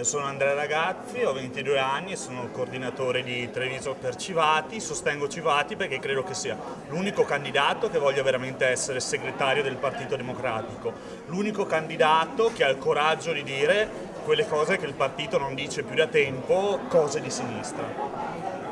Io sono Andrea Ragazzi, ho 22 anni e sono il coordinatore di Treviso per Civati, sostengo Civati perché credo che sia l'unico candidato che voglia veramente essere segretario del Partito Democratico, l'unico candidato che ha il coraggio di dire quelle cose che il partito non dice più da tempo, cose di sinistra.